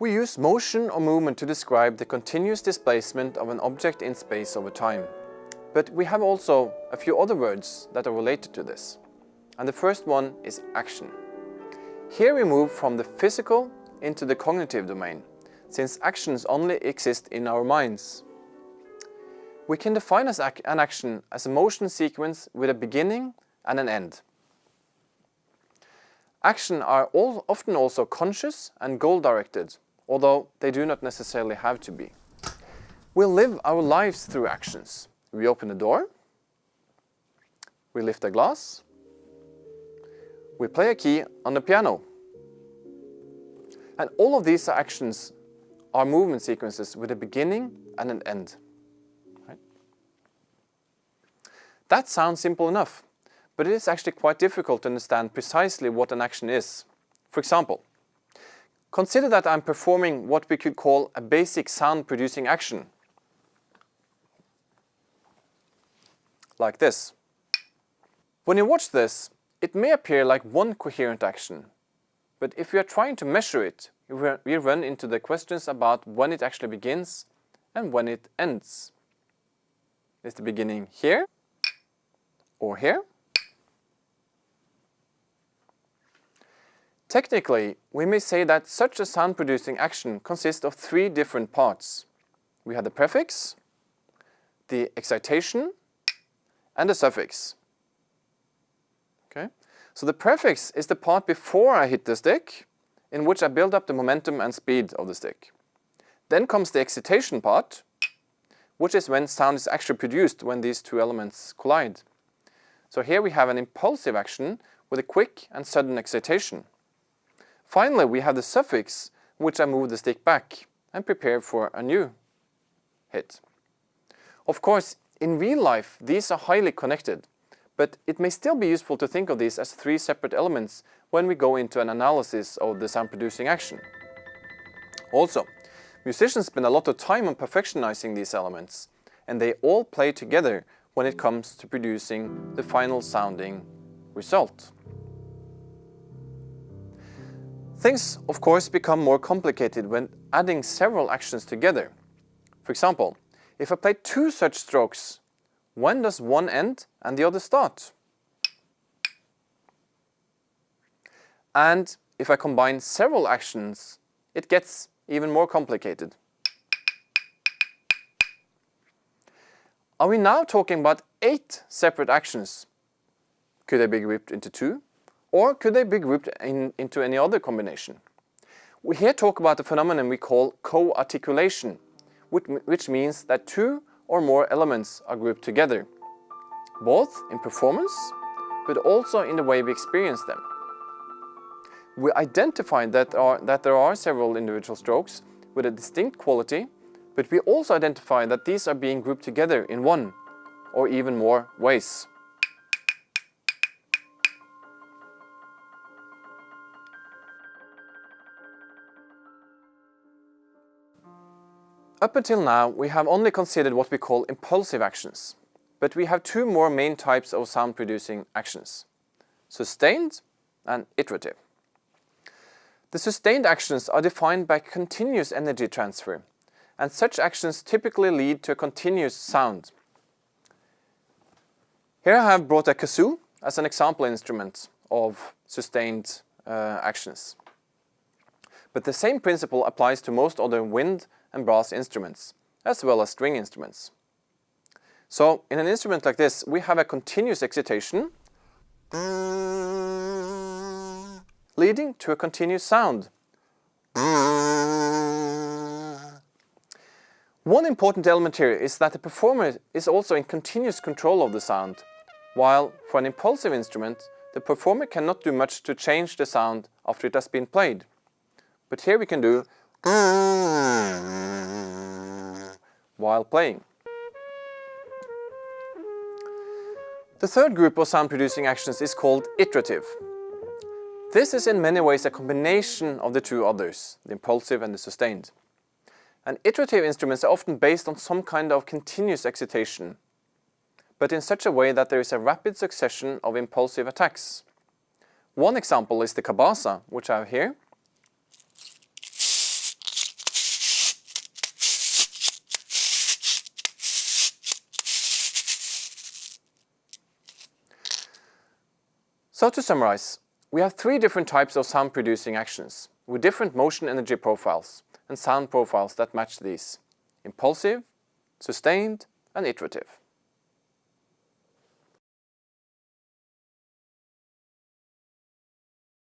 We use motion or movement to describe the continuous displacement of an object in space over time. But we have also a few other words that are related to this. And the first one is action. Here we move from the physical into the cognitive domain, since actions only exist in our minds. We can define an action as a motion sequence with a beginning and an end. Action are all, often also conscious and goal-directed, although they do not necessarily have to be. We live our lives through actions. We open a door, we lift a glass, we play a key on the piano. And all of these actions are movement sequences with a beginning and an end. Right? That sounds simple enough, but it is actually quite difficult to understand precisely what an action is. For example, Consider that I'm performing what we could call a basic sound producing action. Like this. When you watch this, it may appear like one coherent action, but if we are trying to measure it, we run into the questions about when it actually begins and when it ends. Is the beginning here or here? Technically, we may say that such a sound-producing action consists of three different parts. We have the prefix, the excitation, and the suffix. Okay? So the prefix is the part before I hit the stick, in which I build up the momentum and speed of the stick. Then comes the excitation part, which is when sound is actually produced when these two elements collide. So here we have an impulsive action with a quick and sudden excitation. Finally, we have the suffix, which I move the stick back and prepare for a new hit. Of course, in real life, these are highly connected, but it may still be useful to think of these as three separate elements when we go into an analysis of the sound-producing action. Also, musicians spend a lot of time on perfectionizing these elements, and they all play together when it comes to producing the final sounding result. Things, of course, become more complicated when adding several actions together. For example, if I play two such strokes, when does one end and the other start? And if I combine several actions, it gets even more complicated. Are we now talking about eight separate actions? Could they be grouped into two? Or could they be grouped in, into any other combination? We here talk about the phenomenon we call co-articulation, which, which means that two or more elements are grouped together, both in performance, but also in the way we experience them. We identify that, are, that there are several individual strokes with a distinct quality, but we also identify that these are being grouped together in one or even more ways. Up until now, we have only considered what we call impulsive actions, but we have two more main types of sound-producing actions, sustained and iterative. The sustained actions are defined by continuous energy transfer, and such actions typically lead to a continuous sound. Here I have brought a kazoo as an example instrument of sustained uh, actions. But the same principle applies to most other wind and brass instruments, as well as string instruments. So in an instrument like this, we have a continuous excitation leading to a continuous sound. One important element here is that the performer is also in continuous control of the sound, while for an impulsive instrument, the performer cannot do much to change the sound after it has been played. But here we can do Ah. while playing. The third group of sound-producing actions is called iterative. This is in many ways a combination of the two others, the impulsive and the sustained. And iterative instruments are often based on some kind of continuous excitation, but in such a way that there is a rapid succession of impulsive attacks. One example is the cabasa, which I have here, So to summarize, we have three different types of sound producing actions with different motion energy profiles and sound profiles that match these. Impulsive, sustained and iterative.